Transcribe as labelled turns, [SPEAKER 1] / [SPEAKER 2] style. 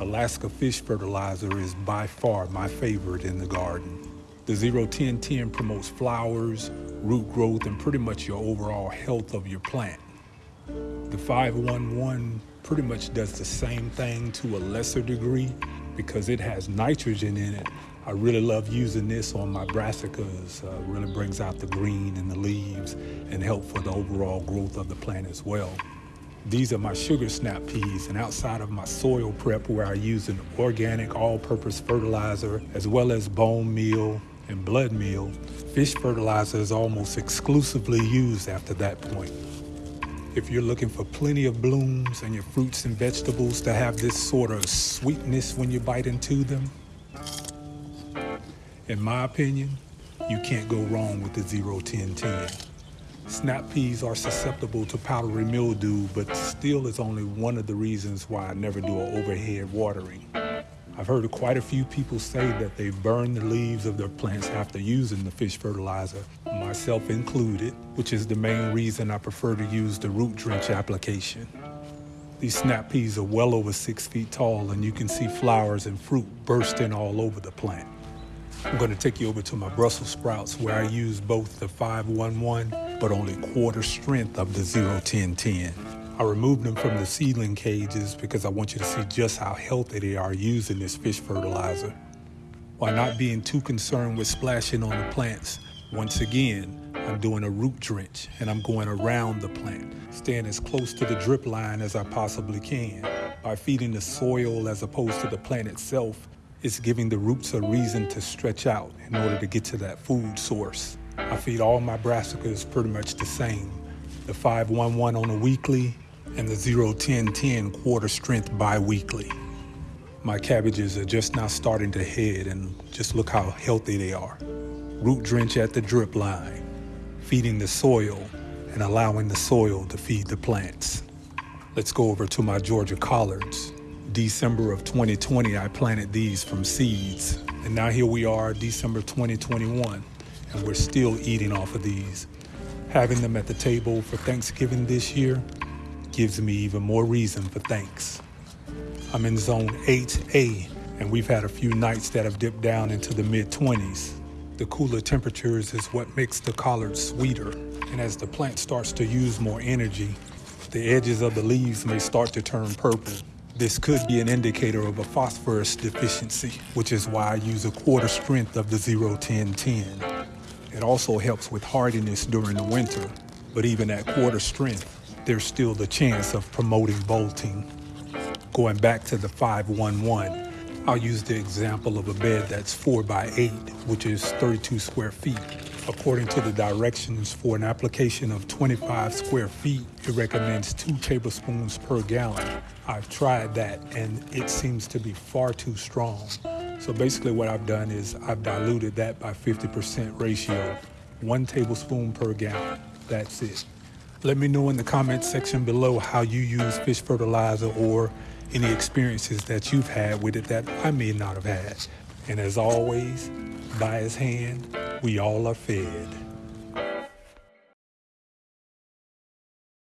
[SPEAKER 1] Alaska Fish Fertilizer is by far my favorite in the garden. The 01010 promotes flowers, root growth, and pretty much your overall health of your plant. The 511 pretty much does the same thing to a lesser degree because it has nitrogen in it. I really love using this on my brassicas. Uh, really brings out the green in the leaves and help for the overall growth of the plant as well. These are my sugar snap peas and outside of my soil prep where I use an organic all-purpose fertilizer as well as bone meal and blood meal, fish fertilizer is almost exclusively used after that point. If you're looking for plenty of blooms and your fruits and vegetables to have this sort of sweetness when you bite into them, in my opinion, you can't go wrong with the 01010. Snap peas are susceptible to powdery mildew, but still is only one of the reasons why I never do an overhead watering. I've heard quite a few people say that they burn the leaves of their plants after using the fish fertilizer, myself included, which is the main reason I prefer to use the root drench application. These snap peas are well over six feet tall and you can see flowers and fruit bursting all over the plant. I'm gonna take you over to my Brussels sprouts where I use both the 511 but only quarter strength of the 01010. I removed them from the seedling cages because I want you to see just how healthy they are using this fish fertilizer. While not being too concerned with splashing on the plants, once again, I'm doing a root drench and I'm going around the plant, staying as close to the drip line as I possibly can. By feeding the soil as opposed to the plant itself, it's giving the roots a reason to stretch out in order to get to that food source. I feed all my brassicas pretty much the same. The 511 on a weekly and the 01010 quarter strength bi-weekly. My cabbages are just now starting to head and just look how healthy they are. Root drench at the drip line, feeding the soil and allowing the soil to feed the plants. Let's go over to my Georgia collards. December of 2020, I planted these from seeds. And now here we are, December 2021, and we're still eating off of these. Having them at the table for Thanksgiving this year gives me even more reason for thanks. I'm in zone 8A, and we've had a few nights that have dipped down into the mid 20s. The cooler temperatures is what makes the collard sweeter, and as the plant starts to use more energy, the edges of the leaves may start to turn purple. This could be an indicator of a phosphorus deficiency, which is why I use a quarter strength of the 01010. It also helps with hardiness during the winter, but even at quarter strength, there's still the chance of promoting bolting. Going back to the 511, I'll use the example of a bed that's 4 by 8, which is 32 square feet. According to the directions for an application of 25 square feet, it recommends two tablespoons per gallon. I've tried that and it seems to be far too strong. So basically what I've done is I've diluted that by 50% ratio. One tablespoon per gallon, that's it. Let me know in the comments section below how you use fish fertilizer or any experiences that you've had with it that I may not have had. And as always, by his hand, we all are fed.